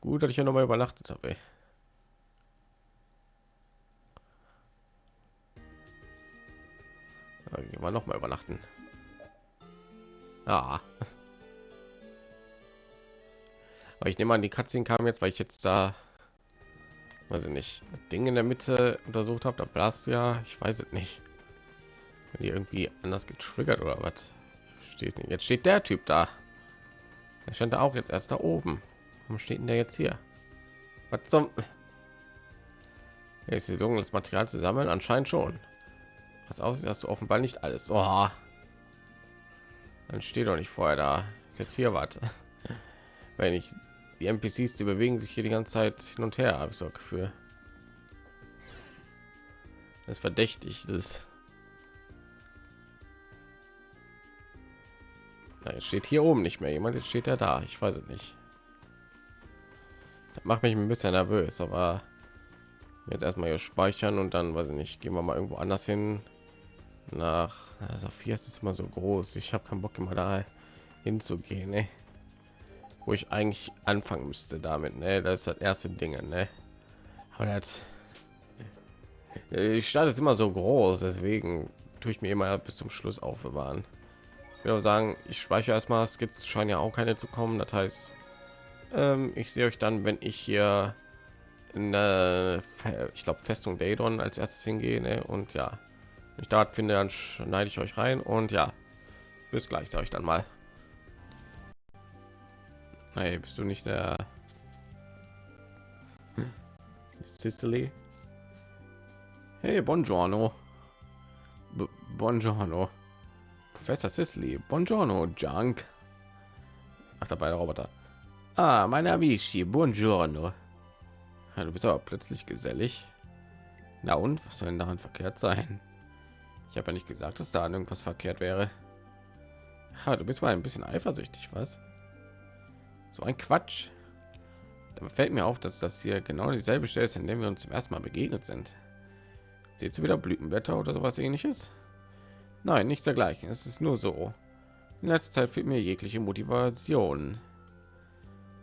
Gut, dass ich ja noch mal übernachtet habe. Gehen wir noch mal übernachten. Ah. *laughs* Aber ich nehme an, die Katzin kam jetzt, weil ich jetzt da, ich nicht, das Ding in der Mitte untersucht habe. Da blast ja, ich weiß es nicht. Wenn die irgendwie anders getriggert oder was? Steht nicht. Jetzt steht der Typ da. Er stand da auch jetzt erst da oben. Warum steht denn der jetzt hier? Was zum? Ja, ist die dunkles Material zu sammeln? Anscheinend schon. Was aussieht, hast du offenbar nicht alles. Oh. Dann steht doch nicht vorher da. Ist jetzt hier was. *laughs* Wenn ich die NPCs, die bewegen sich hier die ganze Zeit hin und her, habe ich so Gefühl. Das ist verdächtig, das jetzt steht hier oben nicht mehr jemand, jetzt steht er da. Ich weiß es nicht. Das macht mich ein bisschen nervös, aber jetzt erstmal hier speichern und dann weiß ich nicht, gehen wir mal irgendwo anders hin. Nach also vier ist es immer so groß. Ich habe keinen Bock immer da hinzugehen. Ne? wo ich eigentlich anfangen müsste damit ne? das ist das erste ding ne? aber das die Stadt ist immer so groß deswegen tue ich mir immer bis zum schluss aufbewahren ich will sagen ich speichere erstmal es gibt scheinen ja auch keine zu kommen das heißt ähm, ich sehe euch dann wenn ich hier in der ich glaube festung Daedon als erstes hingehe ne? und ja ich dort finde dann schneide ich euch rein und ja bis gleich sage ich dann mal Hey, bist du nicht der Sicily? Hey, buongiorno. B buongiorno. Professor Sicily. Buongiorno, Junk. Ach, dabei der Roboter. Ah, meine Amici. Buongiorno. Ja, du bist aber plötzlich gesellig. Na und, was soll denn daran verkehrt sein? Ich habe ja nicht gesagt, dass da irgendwas verkehrt wäre. Ja, du bist mal ein bisschen eifersüchtig, was? So ein Quatsch. Da fällt mir auf, dass das hier genau dieselbe Stelle ist, in der wir uns zum ersten Mal begegnet sind. Seht ihr wieder Blütenblätter oder sowas ähnliches? Nein, nichts dergleichen. Es ist nur so. In letzter Zeit fehlt mir jegliche Motivation.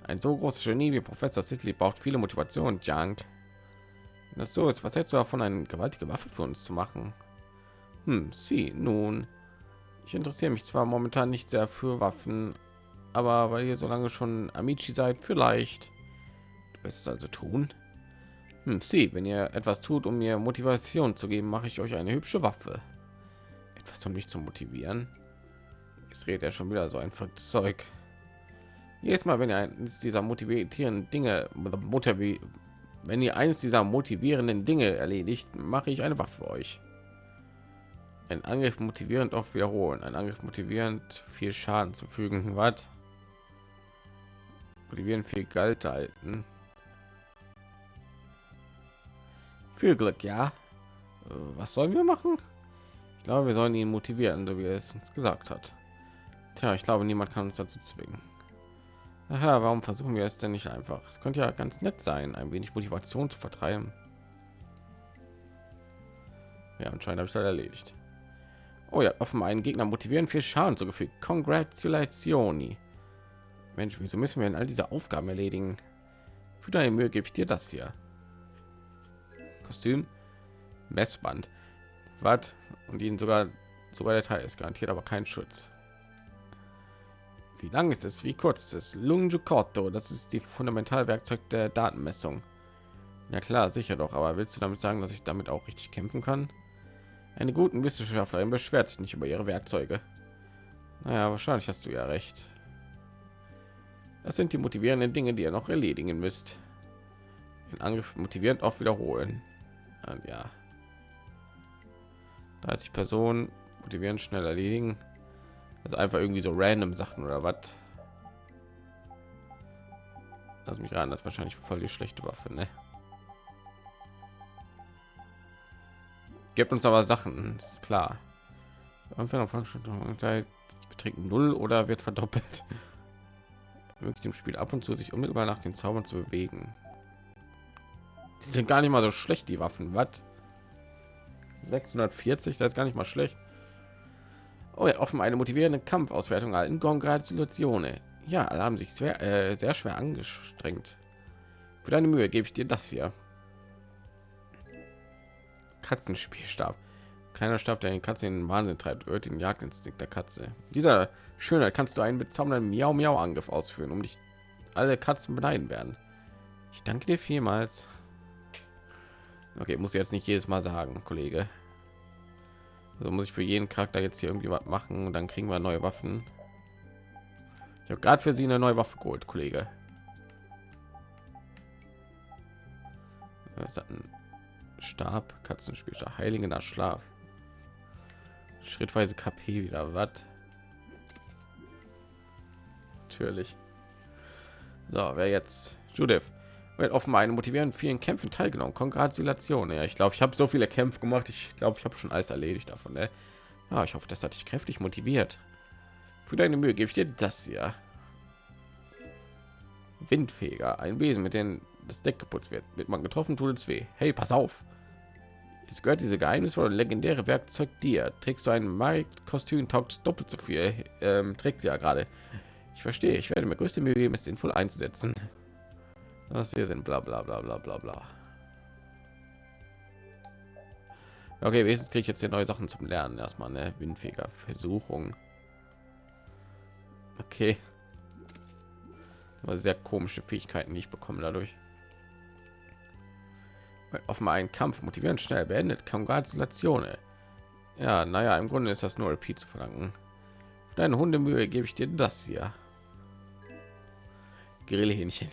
Ein so großes Genie wie Professor Sidley braucht viele Motivation. Wenn das so ist, was hältst du davon, eine gewaltige Waffe für uns zu machen? Hm, sie, nun. Ich interessiere mich zwar momentan nicht sehr für Waffen, aber weil ihr so lange schon Amici seid, vielleicht. Du wirst es also tun. Hm, sie, wenn ihr etwas tut, um mir Motivation zu geben, mache ich euch eine hübsche Waffe. Etwas, um mich zu motivieren. Jetzt redet er schon wieder so ein Zeug. Jedes Mal, wenn ihr eines dieser motivierenden Dinge, wenn ihr eines dieser motivierenden Dinge erledigt, mache ich eine Waffe für euch. Ein Angriff motivierend auf wiederholen, ein Angriff motivierend viel Schaden zu fügen. Was? Motivieren viel Geld halten. Viel Glück, ja. Was sollen wir machen? Ich glaube, wir sollen ihn motivieren, so wie er es uns gesagt hat. Tja, ich glaube, niemand kann uns dazu zwingen. Aha, warum versuchen wir es denn nicht einfach? Es könnte ja ganz nett sein, ein wenig Motivation zu vertreiben. Ja, anscheinend habe ich das erledigt. Oh ja, offenbar einen Gegner motivieren, viel Schaden zugefügt. Congratulations. Mensch, wieso müssen wir denn all diese Aufgaben erledigen? Für deine Mühe gebe ich dir das hier. Kostüm, Messband, was und ihnen sogar sogar der Teil ist garantiert, aber kein Schutz. Wie lang ist es? Wie kurz ist es? Lungicoto, das ist die Fundamentalwerkzeug der Datenmessung. Ja klar, sicher doch, aber willst du damit sagen, dass ich damit auch richtig kämpfen kann? Eine guten Wissenschaftlerin beschwert sich nicht über ihre Werkzeuge. Naja, wahrscheinlich hast du ja recht. Das sind die motivierenden Dinge, die ihr noch erledigen müsst. Den Angriff motivierend auch wiederholen. Und ja. 30 Personen motivieren schnell erledigen. Also einfach irgendwie so random Sachen oder was? Lass mich ran, das ist wahrscheinlich voll die schlechte Waffe, ne? Gibt uns aber Sachen, ist klar. Anfang beträgt null oder wird verdoppelt. *laughs* Möglich im Spiel ab und zu sich unmittelbar nach den Zaubern zu bewegen. Die sind gar nicht mal so schlecht, die Waffen. Was? 640, das ist gar nicht mal schlecht. Oh ja, offen eine motivierende Kampfauswertung alten Congratulationen. Ja, alle haben sich sehr, äh, sehr schwer angestrengt. Für deine Mühe gebe ich dir das hier. Katzenspielstab. Kleiner Stab, der den Katzen in den Wahnsinn treibt, hört den Jagdinstinkt der Katze. Dieser Schönheit kannst du einen bezaubernden Miau Miau Angriff ausführen, um dich alle Katzen beneiden werden. Ich danke dir vielmals. Okay, muss ich jetzt nicht jedes Mal sagen, Kollege. Also muss ich für jeden Charakter jetzt hier irgendwie was machen und dann kriegen wir neue Waffen. Ich habe gerade für sie eine neue Waffe geholt, Kollege. Was hat ein Stab, Katzenspielscher, heiliger Schlaf. Schrittweise KP wieder, was? Natürlich. So, wer jetzt? Judith wird offenbar einen motivierenden vielen Kämpfen teilgenommen. Kongratulationen. Ja, ich glaube, ich habe so viele Kämpfe gemacht. Ich glaube, ich habe schon alles erledigt davon. Ne? Ja, ich hoffe, das hat dich kräftig motiviert. Für deine Mühe gebe ich dir das hier. Windfeger, ein Wesen, mit dem das Deck geputzt wird. Wird man getroffen, tut es weh. Hey, pass auf. Es gehört diese geheimnisvolle legendäre Werkzeug dir. Trägst du ein Markt-Kostüm, taugt doppelt so viel. Ähm, trägt sie ja gerade. Ich verstehe. Ich werde mir größte Mühe geben, es sinnvoll einzusetzen. Was hier sind, bla bla bla bla bla bla. Okay, wenigstens kriege ich jetzt hier neue Sachen zum Lernen. Erstmal eine windfähiger Versuchung. Okay. Aber sehr komische Fähigkeiten, die ich bekomme dadurch. Offenbar einen Kampf motivieren schnell beendet. Kongratulationen. Ja, naja, im Grunde ist das nur Repeat zu verlangen. Für deine Hundemühe gebe ich dir das hier. Grillhähnchen.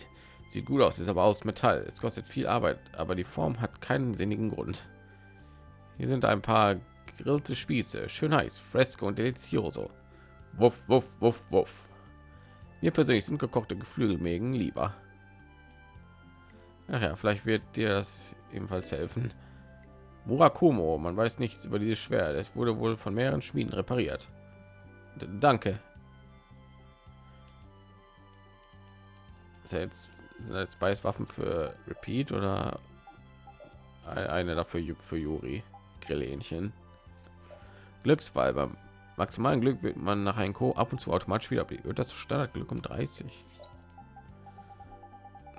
Sieht gut aus, ist aber aus Metall. Es kostet viel Arbeit, aber die Form hat keinen sinnigen Grund. Hier sind ein paar gegrillte Spieße, schön heiß, fresco und delizioso. Wuff, wuff, wuff, wuff. Mir persönlich sind gekochte Geflügelmägen lieber. Ach ja, vielleicht wird dir das ebenfalls helfen. Murakumo, man weiß nichts über dieses Schwert. Es wurde wohl von mehreren Schmieden repariert. D danke. Ist jetzt als Beißwaffen für Repeat oder eine dafür für Juri Grillhähnchen. Glücksball beim maximalen Glück wird man nach einem Co ab und zu automatisch wieder wird das Standardglück um 30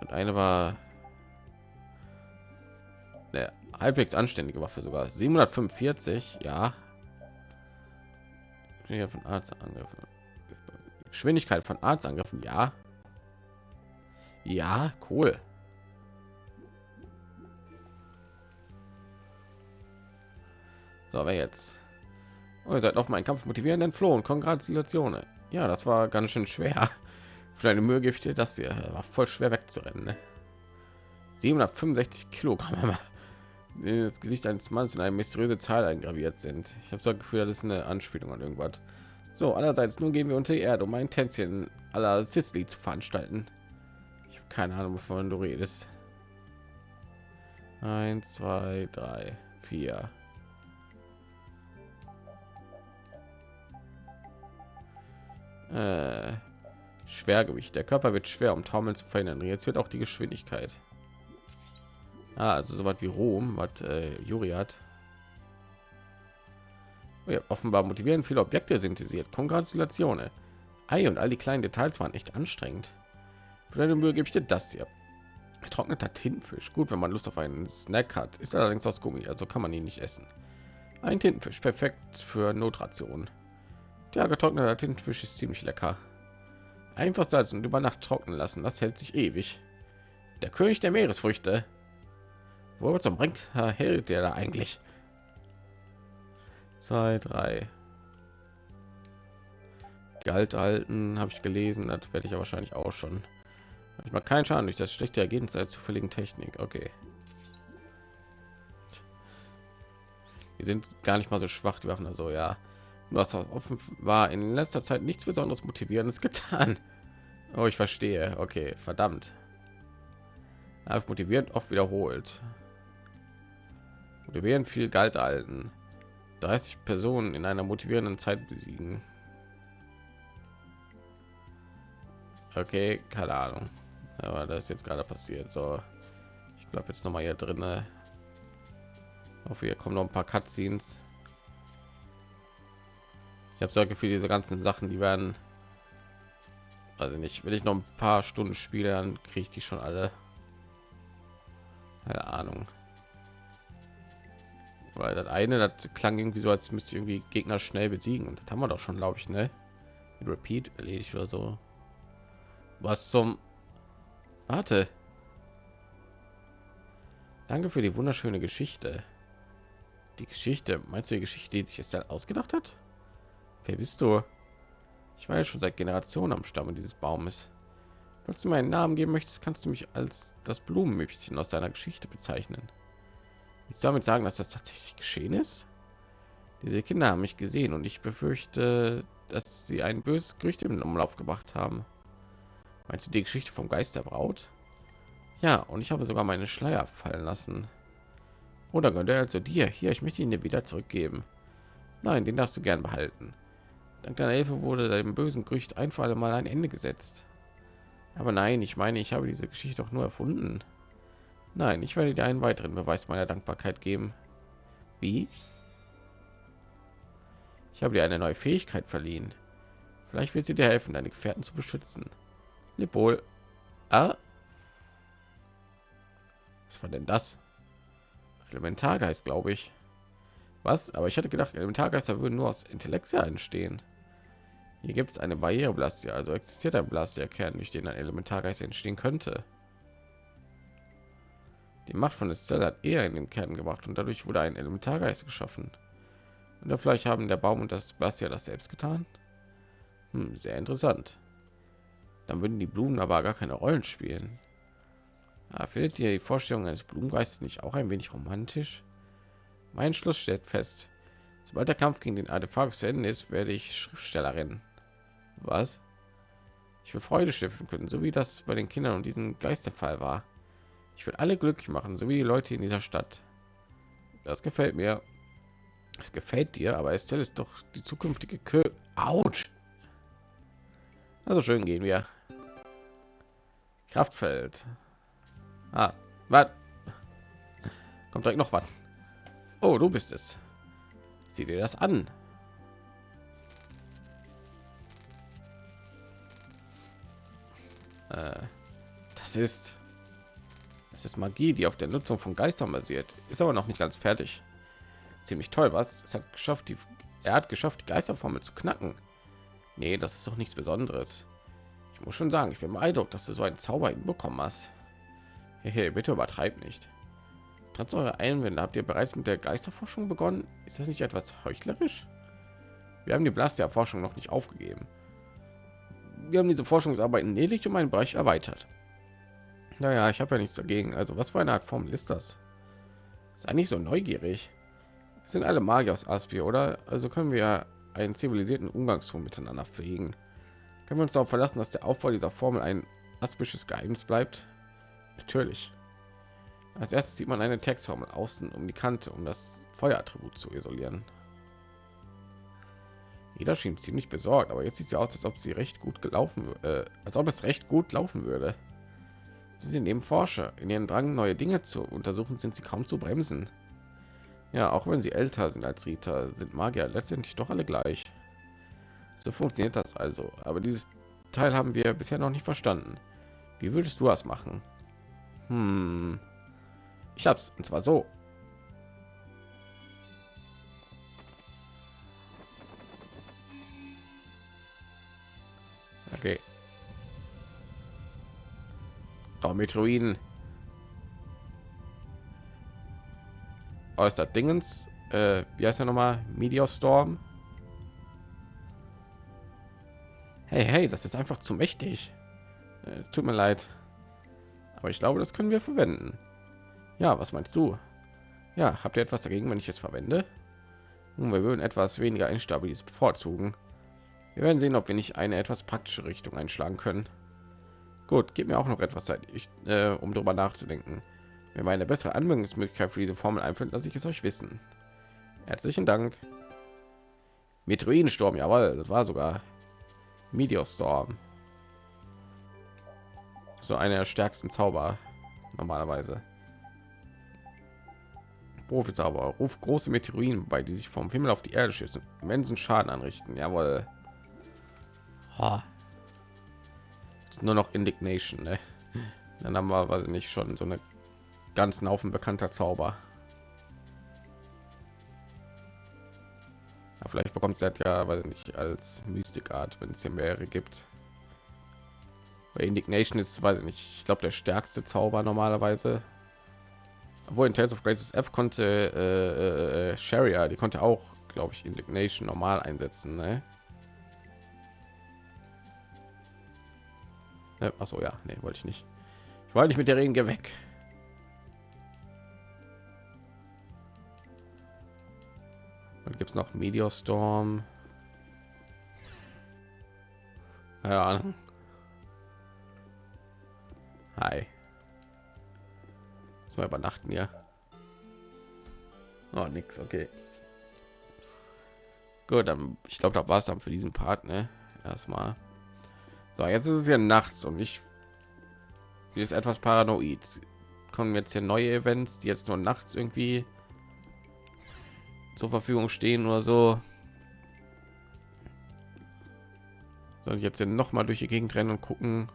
und eine war halbwegs anständige Waffe sogar. 745 ja. Von Arztangriffen. Geschwindigkeit von Arztangriffen ja. Ja cool. So wer jetzt? Oh, ihr seid auf meinen Kampf motivierenden Floh und Kongratulationen ja das war ganz schön schwer. *laughs* Für eine Mühe gibt dir das hier war voll schwer wegzurennen ne? 765 Kilogramm *laughs* Das Gesicht eines Mannes in eine mysteriöse Zahl eingraviert sind. Ich habe so ein Gefühl, das ist eine Anspielung an irgendwas. So, allerseits nun gehen wir unter die Erde, um ein Tänzchen aller Sicily zu veranstalten. Ich habe keine Ahnung, wovon du redest. Eins, zwei, drei, vier. Äh, Schwergewicht. Der Körper wird schwer, um Taumeln zu verhindern. Jetzt wird auch die Geschwindigkeit. Ah, also so was wie Rom, was äh, Juri hat. Oh ja, offenbar motivieren viele Objekte synthetisiert. Kongratulationen. Ei und all die kleinen Details waren echt anstrengend. Für deine Mühe gebe ich dir das hier. Getrockneter Tintenfisch. Gut, wenn man Lust auf einen Snack hat. Ist allerdings aus Gummi, also kann man ihn nicht essen. Ein Tintenfisch, perfekt für Notrationen. Der getrockneter Tintenfisch ist ziemlich lecker. Einfach salzen und über Nacht trocknen lassen, das hält sich ewig. Der König der Meeresfrüchte. Wo zum bringt hält der da eigentlich? Zwei, drei. Galt halten, habe ich gelesen, das werde ich ja wahrscheinlich auch schon. Ich mal keinen Schaden durch das schlechte Ergebnis der zufälligen Technik. Okay. Die sind gar nicht mal so schwach, die Waffen. Also ja, was offen war in letzter Zeit nichts Besonderes motivierendes getan. Oh, ich verstehe. Okay, verdammt. motiviert oft wiederholt. Motivieren viel Galt alten. 30 Personen in einer motivierenden Zeit besiegen. Okay, keine Ahnung. Aber das ist jetzt gerade passiert. So, ich glaube jetzt noch mal hier drin. Auf hier kommen noch ein paar Cutscenes. Ich habe Sorge für diese ganzen Sachen, die werden also nicht, wenn ich noch ein paar Stunden spiele, dann kriege ich die schon alle. Keine Ahnung weil das eine das klang irgendwie so als müsste irgendwie gegner schnell besiegen. Und das haben wir doch schon glaube ich ne? Repeat erledigt oder so. Was zum warte. Danke für die wunderschöne geschichte. Die geschichte meinst du die geschichte die sich es ausgedacht hat? Wer bist du? Ich war ja schon seit generationen am stamme dieses baumes. Falls du meinen namen geben möchtest kannst du mich als das blumenmüppchen aus deiner geschichte bezeichnen ich soll damit sagen, dass das tatsächlich geschehen ist. Diese Kinder haben mich gesehen und ich befürchte, dass sie ein böses Gerücht im Umlauf gebracht haben. Meinst du die Geschichte vom Geist der Braut? Ja, und ich habe sogar meine Schleier fallen lassen. Oder gehört er also dir? Hier, ich möchte ihn dir wieder zurückgeben. Nein, den darfst du gern behalten. Dank deiner Hilfe wurde dem bösen Gerücht ein für alle Mal ein Ende gesetzt. Aber nein, ich meine, ich habe diese Geschichte doch nur erfunden. Nein, ich werde dir einen weiteren Beweis meiner Dankbarkeit geben. Wie? Ich habe dir eine neue Fähigkeit verliehen. Vielleicht wird sie dir helfen, deine Gefährten zu beschützen. Leb wohl. Ah. Was war denn das? Elementargeist, glaube ich. Was? Aber ich hatte gedacht, Elementargeister würden nur aus Intellektia entstehen. Hier gibt es eine Barriere Blastia, also existiert ein Blastia-Kern, durch den ein Elementargeist entstehen könnte. Die Macht von Estelle hat eher in den Kern gebracht und dadurch wurde ein Elementargeist geschaffen. Und vielleicht haben der Baum und das Bass ja das selbst getan. Hm, sehr interessant. Dann würden die Blumen aber gar keine Rollen spielen. Ja, findet ihr die Vorstellung eines Blumengeistes nicht auch ein wenig romantisch? Mein Schluss steht fest. Sobald der Kampf gegen den Artefakt zu Ende ist, werde ich Schriftstellerin. Was? Ich will Freude stiften können, so wie das bei den Kindern und diesen Geisterfall war. Ich will alle glücklich machen, so wie die Leute in dieser Stadt. Das gefällt mir. Es gefällt dir, aber Estelle ist doch die zukünftige Kö. Autsch. Also schön gehen wir. Kraftfeld. Ah, was? Kommt direkt noch was. Oh, du bist es. Sieh dir das an. Äh, das ist es ist Magie, die auf der Nutzung von Geistern basiert. Ist aber noch nicht ganz fertig. Ziemlich toll, was? Es hat geschafft, die er hat geschafft, die Geisterformel zu knacken. Nee, das ist doch nichts Besonderes. Ich muss schon sagen, ich bin beeindruckt, dass du so einen Zauber hinbekommen hast. Hey, bitte übertreib nicht. Trotz eurer Einwände habt ihr bereits mit der Geisterforschung begonnen. Ist das nicht etwas heuchlerisch? Wir haben die Blastia-Forschung noch nicht aufgegeben. Wir haben diese Forschungsarbeiten lediglich um einen Bereich erweitert. Naja, ich habe ja nichts dagegen. Also was für eine Art Formel ist das? Sei nicht so neugierig. Es sind alle Magier aus Aspia, oder? Also können wir einen zivilisierten Umgangston miteinander pflegen. Können wir uns darauf verlassen, dass der Aufbau dieser Formel ein aspisches Geheimnis bleibt? Natürlich. Als erstes sieht man eine Textformel außen um die Kante, um das Feuerattribut zu isolieren. Jeder schien ziemlich besorgt, aber jetzt sieht sie aus, als ob sie recht gut gelaufen, äh, als ob es recht gut laufen würde. Sie sind eben Forscher. In ihren Drang, neue Dinge zu untersuchen, sind sie kaum zu bremsen. Ja, auch wenn sie älter sind als Rita, sind Magier letztendlich doch alle gleich. So funktioniert das also. Aber dieses Teil haben wir bisher noch nicht verstanden. Wie würdest du das machen? Hm. Ich hab's, und zwar so. Okay. Oh, ist das Dingens? Äh, wie heißt er nochmal? Meteor Storm. Hey, hey, das ist einfach zu mächtig. Äh, tut mir leid. Aber ich glaube, das können wir verwenden. Ja, was meinst du? Ja, habt ihr etwas dagegen, wenn ich es verwende? Nun, wir würden etwas weniger instabiles bevorzugen. Wir werden sehen, ob wir nicht eine etwas praktische Richtung einschlagen können. Gut, gib mir auch noch etwas Zeit, ich, äh, um darüber nachzudenken. Wenn mir eine bessere Anwendungsmöglichkeit für diese Formel einfällt, lasse ich es euch wissen. Herzlichen Dank. Meteoridensturm, jawohl, das war sogar Meteorstorm. So einer der stärksten Zauber normalerweise. Profizauber ruft große Meteoriten bei, die sich vom Himmel auf die Erde schießen, immensen Schaden anrichten. Jawohl. Ha. Nur noch Indignation, ne? Dann haben wir weil nicht schon so eine ganzen Haufen bekannter Zauber. Ja, vielleicht bekommt es ja, weil nicht als Mystikart, wenn es hier mehrere gibt. Bei Indignation ist, weiß ich nicht, ich glaube der stärkste Zauber normalerweise. Obwohl in Tales of Graces F konnte äh, äh, Sharia, die konnte auch, glaube ich, Indignation normal einsetzen. Ne? Ne, Achso, ja, nee, wollte ich nicht. Ich wollte nicht mit der reden, geh weg. Und gibt es noch Meteor Storm? Keine Ahnung. Hi. Mal übernachten ja. Oh, nix, okay. Gut, dann ich glaube, da war es dann für diesen Part, ne? Erstmal. So, jetzt ist es ja nachts und ich ist etwas paranoid. Kommen jetzt hier neue Events, die jetzt nur nachts irgendwie zur Verfügung stehen oder so. Soll ich jetzt noch mal durch die Gegend rennen und gucken,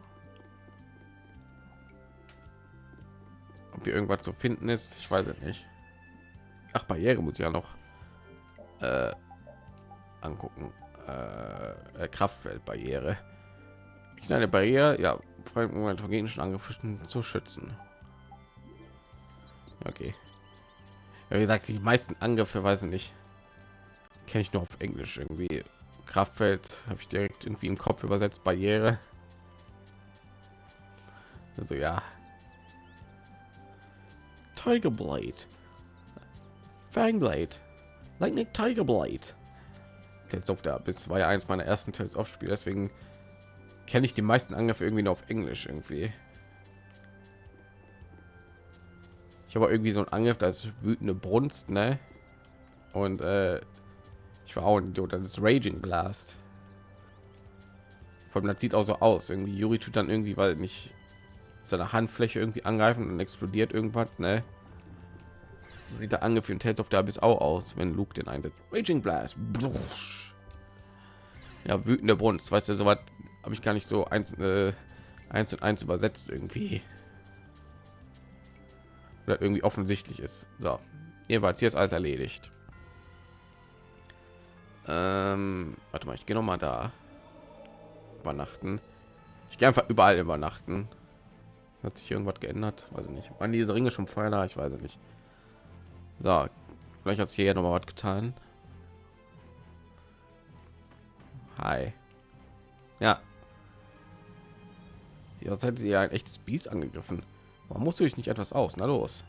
ob hier irgendwas zu finden ist. Ich weiß es nicht. Ach, Barriere muss ich ja noch äh, angucken. Äh, äh Kraftfeldbarriere. Ich eine Barriere, ja, vor Moment von genischen Angriffen zu schützen. Okay. Ja, wie gesagt, die meisten Angriffe weiß ich nicht. Kenne ich nur auf Englisch irgendwie. Kraftfeld habe ich direkt irgendwie im Kopf übersetzt. Barriere. Also ja, Tiger Blade. Fangblade. Lightning Tiger Blade. Tales of der bis war ja eins meiner ersten Tales of Spiele, deswegen kenne ich die meisten Angriffe irgendwie nur auf Englisch irgendwie. Ich habe irgendwie so ein Angriff, das wütende Brunst, ne? Und äh, ich war auch ein Idiot, das ist Raging Blast. Vor allem das sieht auch so aus. Irgendwie Yuri tut dann irgendwie, weil nicht seine Handfläche irgendwie angreifen und explodiert irgendwas, ne? sieht der Angriff in Tales of the Abyss auch aus, wenn Luke den einsetzt. Raging Blast. Ja, wütende Brunst, weißt du, so was habe ich gar nicht so eins, äh, eins und eins übersetzt irgendwie. Oder irgendwie offensichtlich ist. So, jedenfalls hier ist alles erledigt. Ähm, warte mal, ich gehe noch mal da übernachten. Ich gehe einfach überall übernachten. Hat sich irgendwas geändert? Weiß ich nicht. Waren diese Ringe schon vorher da? Ich weiß nicht. So, vielleicht hat sich hier noch mal was getan. Hi. Ja. Die Zeit sie ja ein echtes Biest angegriffen. Warum musst du dich nicht etwas aus? Na los.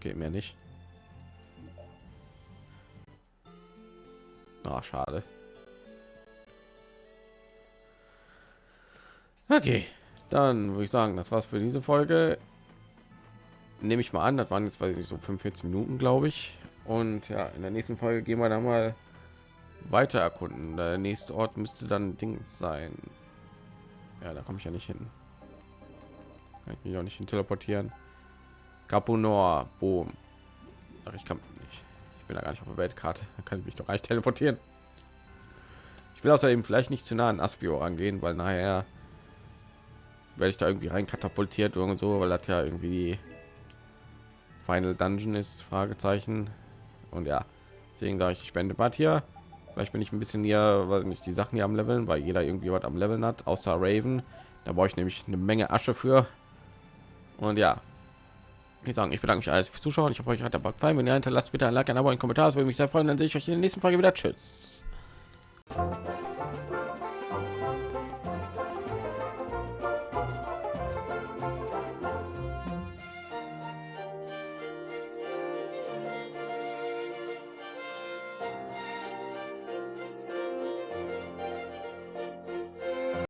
Geht mir nicht. Ah, schade. Okay, dann würde ich sagen, das war's für diese Folge. Nehme ich mal an, das waren jetzt weiß ich so 45 Minuten, glaube ich. Und ja, in der nächsten Folge gehen wir dann mal weiter erkunden. Der nächste Ort müsste dann Dings sein. Ja, da komme ich ja nicht hin. Kann ich mich auch nicht hin teleportieren. Capunor, Boom. Ach, ich kann nicht. Ich bin da gar nicht auf der Weltkarte. Da kann ich mich doch eigentlich teleportieren. Ich will außerdem vielleicht nicht zu nah an Aspio angehen, weil nachher werde ich da irgendwie rein katapultiert oder so, weil das ja irgendwie Final Dungeon ist, Fragezeichen. Und ja, deswegen sage ich, ich spende Bad hier. Vielleicht bin ich ein bisschen hier, weil nicht die Sachen hier am Leveln, weil jeder irgendwie was am Leveln hat, außer Raven. Da brauche ich nämlich eine Menge Asche für. Und ja, ich sagen, ich bedanke mich alles fürs Zuschauen. Ich hoffe, euch hat der Bug gefallen. Wenn ihr hinterlasst, bitte ein Like, ein Abo, ein Kommentar. Das würde mich sehr freuen. Dann sehe ich euch in der nächsten Folge wieder. Tschüss.